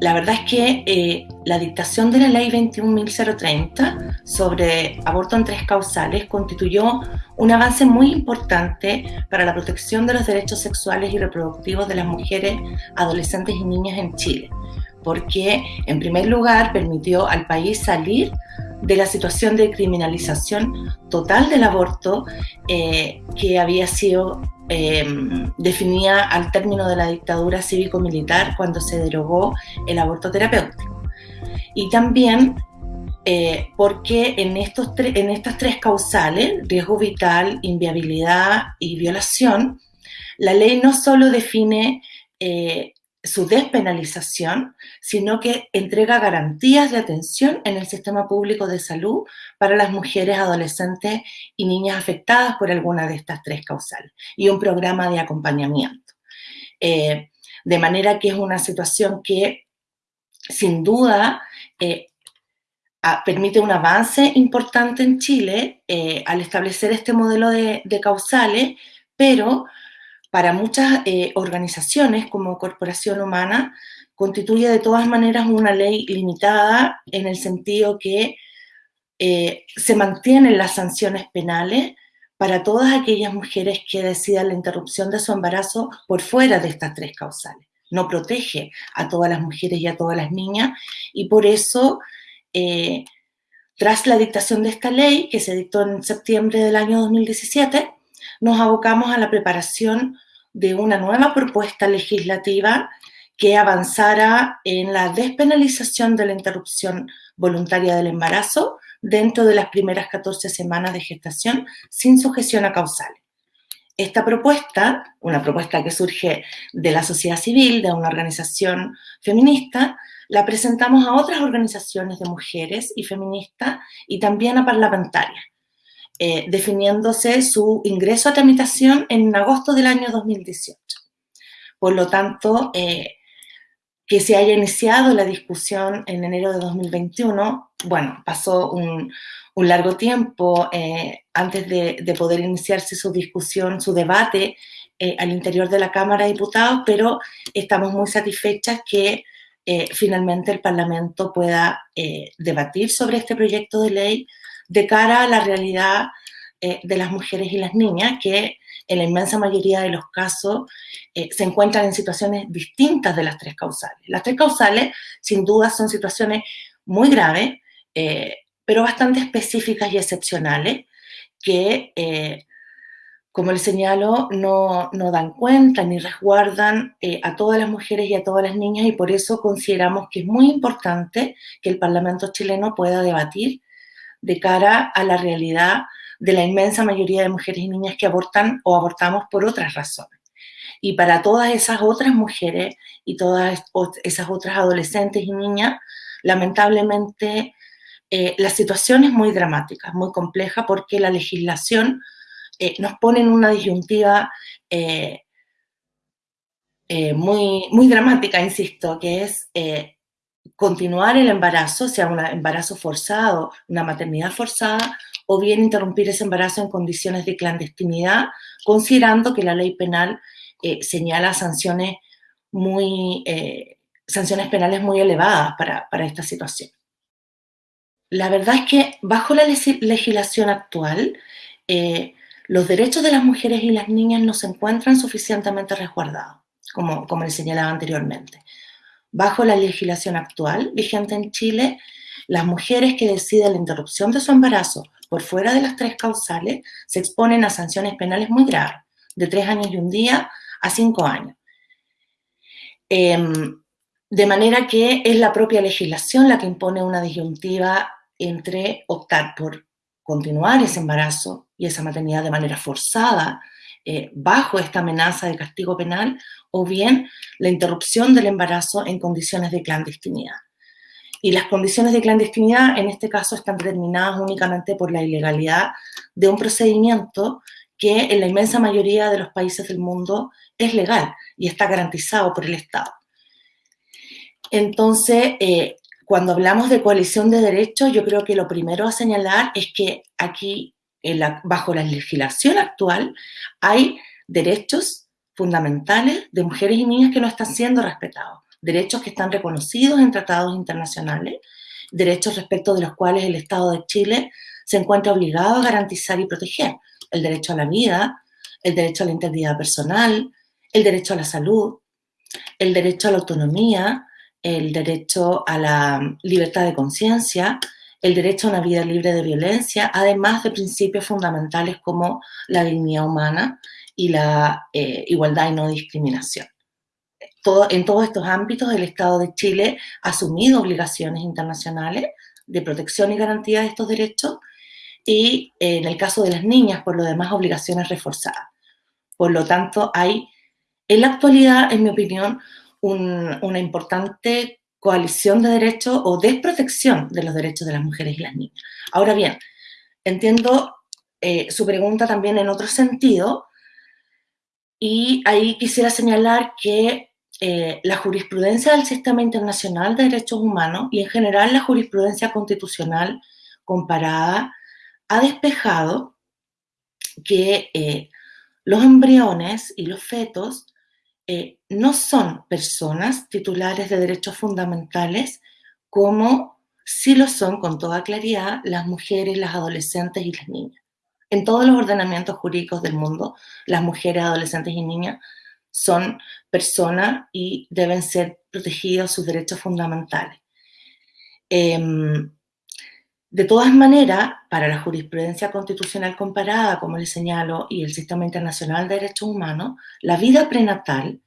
la verdad es que eh, la dictación de la ley 21.030 sobre aborto en tres causales constituyó un avance muy importante para la protección de los derechos sexuales y reproductivos de las mujeres, adolescentes y niñas en Chile, porque en primer lugar permitió al país salir de la situación de criminalización total del aborto eh, que había sido Em, definía al término de la dictadura cívico-militar cuando se derogó el aborto terapéutico. Y también eh, porque en, estos en estas tres causales, riesgo vital, inviabilidad y violación, la ley no solo define eh, su despenalización, sino que entrega garantías de atención en el sistema público de salud para las mujeres, adolescentes y niñas afectadas por alguna de estas tres causales y un programa de acompañamiento. Eh, de manera que es una situación que sin duda eh, permite un avance importante en Chile eh, al establecer este modelo de, de causales, pero para muchas eh, organizaciones como Corporación Humana constituye de todas maneras una ley limitada en el sentido que eh, se mantienen las sanciones penales para todas aquellas mujeres que decidan la interrupción de su embarazo por fuera de estas tres causales. No protege a todas las mujeres y a todas las niñas y por eso, eh, tras la dictación de esta ley, que se dictó en septiembre del año 2017, nos abocamos a la preparación de una nueva propuesta legislativa que avanzara en la despenalización de la interrupción voluntaria del embarazo dentro de las primeras 14 semanas de gestación sin sujeción a causales. Esta propuesta, una propuesta que surge de la sociedad civil, de una organización feminista, la presentamos a otras organizaciones de mujeres y feministas y también a parlamentarias. Eh, definiéndose su ingreso a tramitación en agosto del año 2018. Por lo tanto, eh, que se haya iniciado la discusión en enero de 2021, bueno, pasó un, largo tiempo eh, antes de, poder iniciarse su discusión, su debate al interior de la Cámara de Diputados, pero estamos muy satisfechas que finalmente el Parlamento pueda debatir sobre este proyecto de ley de cara a la realidad eh, de las mujeres y las niñas, que en la inmensa mayoría de los casos eh, se encuentran en situaciones distintas de las tres causales. Las tres causales, sin duda, son situaciones muy graves, eh, pero bastante específicas y excepcionales, que, como les señalo, no, no, dan cuenta ni resguardan a todas las mujeres y a todas las niñas, y por eso consideramos que es muy importante que el Parlamento chileno pueda debatir de cara a la realidad de la inmensa mayoría de mujeres y niñas que abortan o abortamos por otras razones. Y para todas esas otras mujeres y todas esas otras adolescentes y niñas, lamentablemente eh, la situación es muy dramática, muy compleja, porque la legislación eh, nos pone en una disyuntiva eh, muy, muy dramática, insisto, que es continuar el embarazo, sea un embarazo forzado, una maternidad forzada, o bien interrumpir ese embarazo en condiciones de clandestinidad, considerando que la ley penal eh, señala sanciones muy, eh, sanciones penales muy elevadas para, esta situación. La verdad es que bajo la legislación actual, eh, los derechos de las mujeres y las niñas no se encuentran suficientemente resguardados, como, como les señalaba anteriormente. Bajo la legislación actual vigente en Chile, las mujeres que deciden la interrupción de su embarazo por fuera de las tres causales se exponen a sanciones penales muy graves, de tres años y un día a cinco años. Em, de manera que es la propia legislación la que impone una disyuntiva entre optar por continuar ese embarazo y esa maternidad de manera forzada eh, bajo esta amenaza de castigo penal o bien la interrupción del embarazo en condiciones de clandestinidad. Y las condiciones de clandestinidad en este caso están determinadas únicamente por la ilegalidad de un procedimiento que en la inmensa mayoría de los países del mundo es legal y está garantizado por el Estado. Entonces, eh, cuando hablamos de coalición de derechos, yo creo que lo primero a señalar es que aquí, bajo la legislación actual, hay derechos fundamentales de mujeres y niñas que no están siendo respetados. derechos que están reconocidos en tratados internacionales, derechos respecto de los cuales el Estado de Chile se encuentra obligado a garantizar y proteger. El derecho a la vida, el derecho a la integridad personal, el derecho a la salud, el derecho a la autonomía, el derecho a la libertad de conciencia, el derecho a una vida libre de violencia, además de principios fundamentales como la dignidad humana y la eh, igualdad y no discriminación. en todos estos ámbitos, el Estado de Chile ha asumido obligaciones internacionales de protección y garantía de estos derechos y en el caso de las niñas, por lo demás, obligaciones reforzadas. Por lo tanto, hay en la actualidad, en mi opinión, una importante coalición de derechos o desprotección de los derechos de las mujeres y las niñas. Ahora bien, entiendo eh, su pregunta también en otro sentido y ahí quisiera señalar que eh, la jurisprudencia del Sistema Internacional de Derechos Humanos y en general la jurisprudencia constitucional comparada ha despejado que eh, los embriones y los fetos eh, no son personas titulares de derechos fundamentales como sí lo son con toda claridad las mujeres, las adolescentes y las niñas. En todos los ordenamientos jurídicos del mundo, las mujeres, adolescentes y niñas son personas y deben ser protegidos sus derechos fundamentales. Em, de todas maneras, para la jurisprudencia constitucional comparada, como les señalo, y el Sistema Internacional de Derechos Humanos, la vida prenatal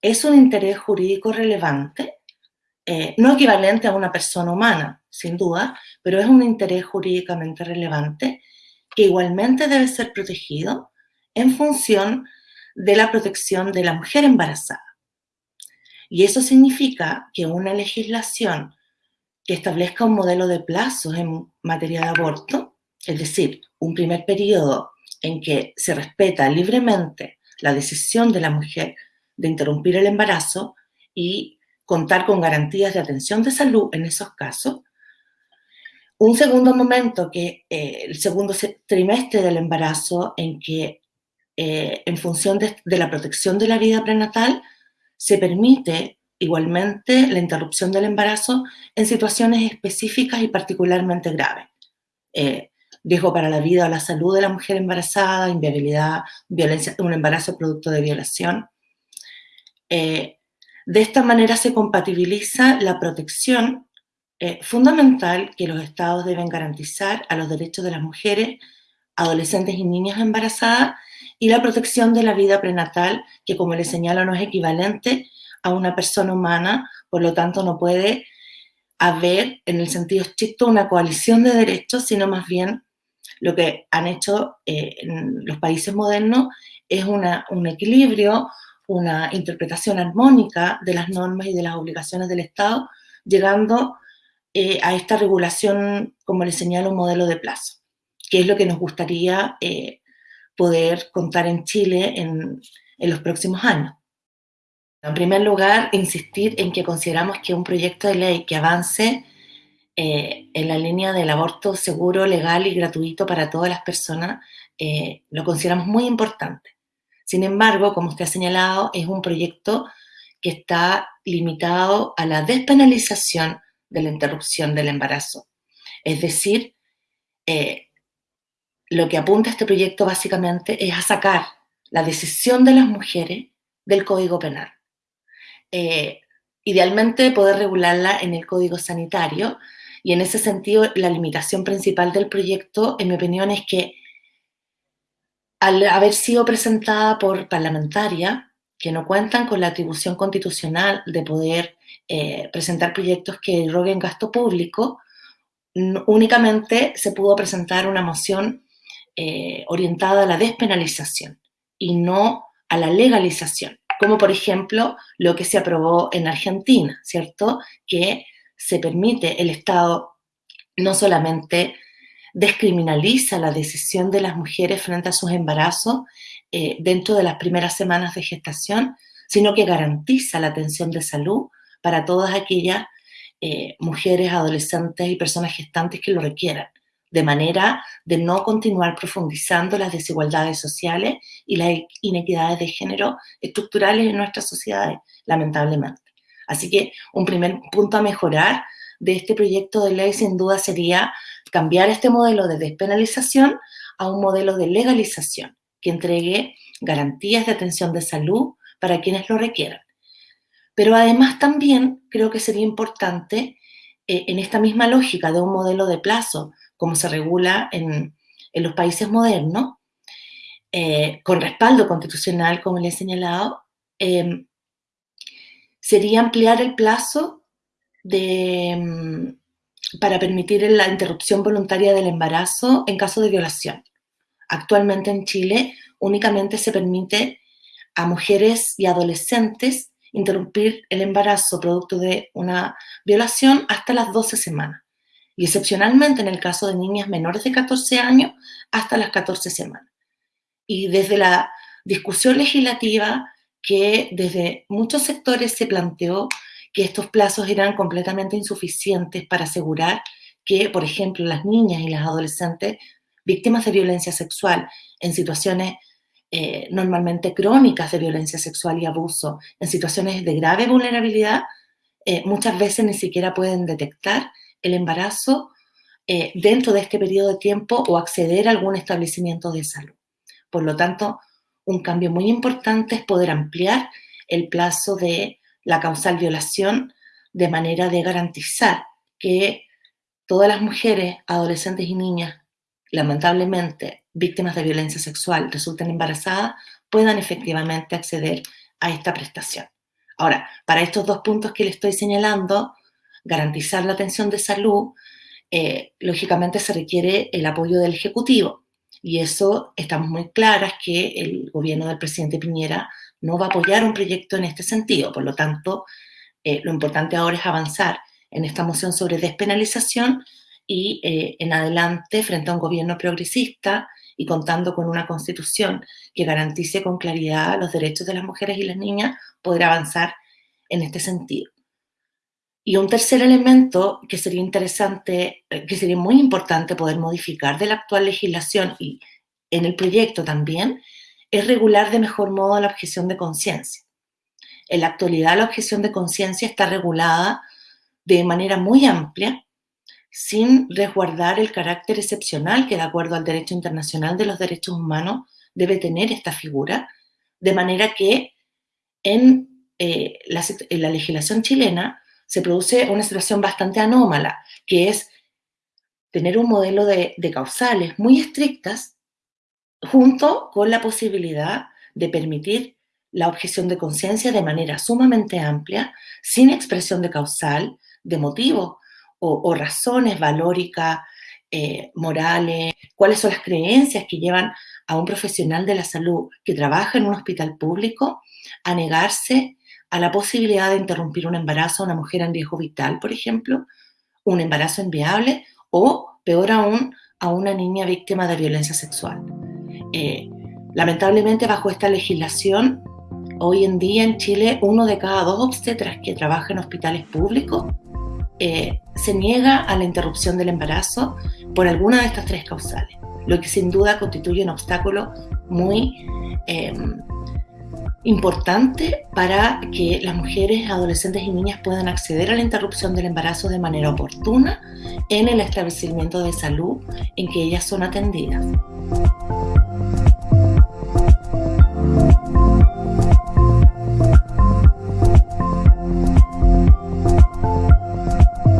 es un interés jurídico relevante, eh, no equivalente a una persona humana, sin duda, pero es un interés jurídicamente relevante que igualmente debe ser protegido en función de la protección de la mujer embarazada. Y eso significa que una legislación que establezca un modelo de plazos en materia de aborto, es decir, un primer periodo en que se respeta libremente la decisión de la mujer de interrumpir el embarazo y contar con garantías de atención de salud en esos casos. Un segundo momento, que eh, el segundo trimestre del embarazo, en que eh, en función de, de la protección de la vida prenatal, se permite igualmente la interrupción del embarazo en situaciones específicas y particularmente graves. Eh, riesgo para la vida o la salud de la mujer embarazada, inviabilidad, violencia, un embarazo producto de violación. Eh, de esta manera se compatibiliza la protección eh, fundamental que los estados deben garantizar a los derechos de las mujeres, adolescentes y niñas embarazadas y la protección de la vida prenatal, que como les señalo no es equivalente a una persona humana, por lo tanto no puede haber, en el sentido estricto, una coalición de derechos, sino más bien lo que han hecho eh, los países modernos es un equilibrio, una interpretación armónica de las normas y de las obligaciones del Estado, llegando eh, a esta regulación, como les señalo, un modelo de plazo, que es lo que nos gustaría eh, poder contar en Chile en los próximos años. En primer lugar, insistir en que consideramos que un proyecto de ley que avance eh, en la línea del aborto seguro, legal y gratuito para todas las personas, eh, lo consideramos muy importante. Sin embargo, como usted ha señalado, es un proyecto que está limitado a la despenalización de la interrupción del embarazo. Es decir, eh, lo que apunta este proyecto básicamente es a sacar la decisión de las mujeres del Código Penal. Eh, idealmente poder regularla en el código sanitario. Y en ese sentido la limitación principal del proyecto, en mi opinión, es que al haber sido presentada por parlamentaria, que no cuentan con la atribución constitucional de poder eh, presentar proyectos que roguen gasto público, únicamente se pudo presentar una moción eh, orientada a la despenalización y no a la legalización como por ejemplo lo que se aprobó en Argentina, ¿cierto? Que se permite, el Estado no solamente descriminaliza la decisión de las mujeres frente a sus embarazos eh, dentro de las primeras semanas de gestación, sino que garantiza la atención de salud para todas aquellas eh, mujeres, adolescentes y personas gestantes que lo requieran de manera de no continuar profundizando las desigualdades sociales y las inequidades de género estructurales en nuestras sociedades, lamentablemente. Así que un primer punto a mejorar de este proyecto de ley sin duda sería cambiar este modelo de despenalización a un modelo de legalización que entregue garantías de atención de salud para quienes lo requieran. Pero además también creo que sería importante, eh, en esta misma lógica de un modelo de plazo, como se regula en, los países modernos, eh, con respaldo constitucional, como le he señalado, em, sería ampliar el plazo mm, para permitir la interrupción voluntaria del embarazo en caso de violación. Actualmente en Chile únicamente se permite a mujeres y adolescentes interrumpir el embarazo producto de una violación hasta las 12 semanas y excepcionalmente en el caso de niñas menores de 14 años hasta las 14 semanas. Y desde la discusión legislativa que desde muchos sectores se planteó que estos plazos eran completamente insuficientes para asegurar que, por ejemplo, las niñas y las adolescentes víctimas de violencia sexual en situaciones eh, normalmente crónicas de violencia sexual y abuso, en situaciones de grave vulnerabilidad, eh, muchas veces ni siquiera pueden detectar el embarazo eh, dentro de este periodo de tiempo o acceder a algún establecimiento de salud. Por lo tanto, un cambio muy importante es poder ampliar el plazo de la causal violación de manera de garantizar que todas las mujeres, adolescentes y niñas, lamentablemente víctimas de violencia sexual resulten embarazadas puedan efectivamente acceder a esta prestación. Ahora, para estos dos puntos que le estoy señalando, garantizar la atención de salud, eh, lógicamente se requiere el apoyo del Ejecutivo. Y eso estamos muy claras que el gobierno del presidente Piñera no va a apoyar un proyecto en este sentido. Por lo tanto, eh, lo importante ahora es avanzar en esta moción sobre despenalización y eh, en adelante, frente a un gobierno progresista, y contando con una constitución que garantice con claridad los derechos de las mujeres y las niñas, poder avanzar en este sentido. Y un tercer elemento que sería interesante, eh, que sería muy importante poder modificar de la actual legislación y en el proyecto también, es regular de mejor modo la objeción de conciencia. En la actualidad la objeción de conciencia está regulada de manera muy amplia sin resguardar el carácter excepcional que de acuerdo al derecho internacional de los derechos humanos debe tener esta figura, de manera que en, eh, la, legislación chilena se produce una situación bastante anómala, que es tener un modelo de, causales muy estrictas junto con la posibilidad de permitir la objeción de conciencia de manera sumamente amplia, sin expresión de causal, de motivo, o, razones valóricas, eh, morales, cuáles son las creencias que llevan a un profesional de la salud que trabaja en un hospital público a negarse a la posibilidad de interrumpir un embarazo a una mujer en riesgo vital, por ejemplo, un embarazo inviable o, peor aún, a una niña víctima de violencia sexual. Eh, lamentablemente, bajo esta legislación, hoy en día en Chile, uno de cada dos obstetras que trabaja en hospitales públicos eh, se niega a la interrupción del embarazo por alguna de estas tres causales, lo que sin duda constituye un obstáculo muy em, importante para que las mujeres, adolescentes y niñas puedan acceder a la interrupción del embarazo de manera oportuna en el establecimiento de salud en que ellas son atendidas.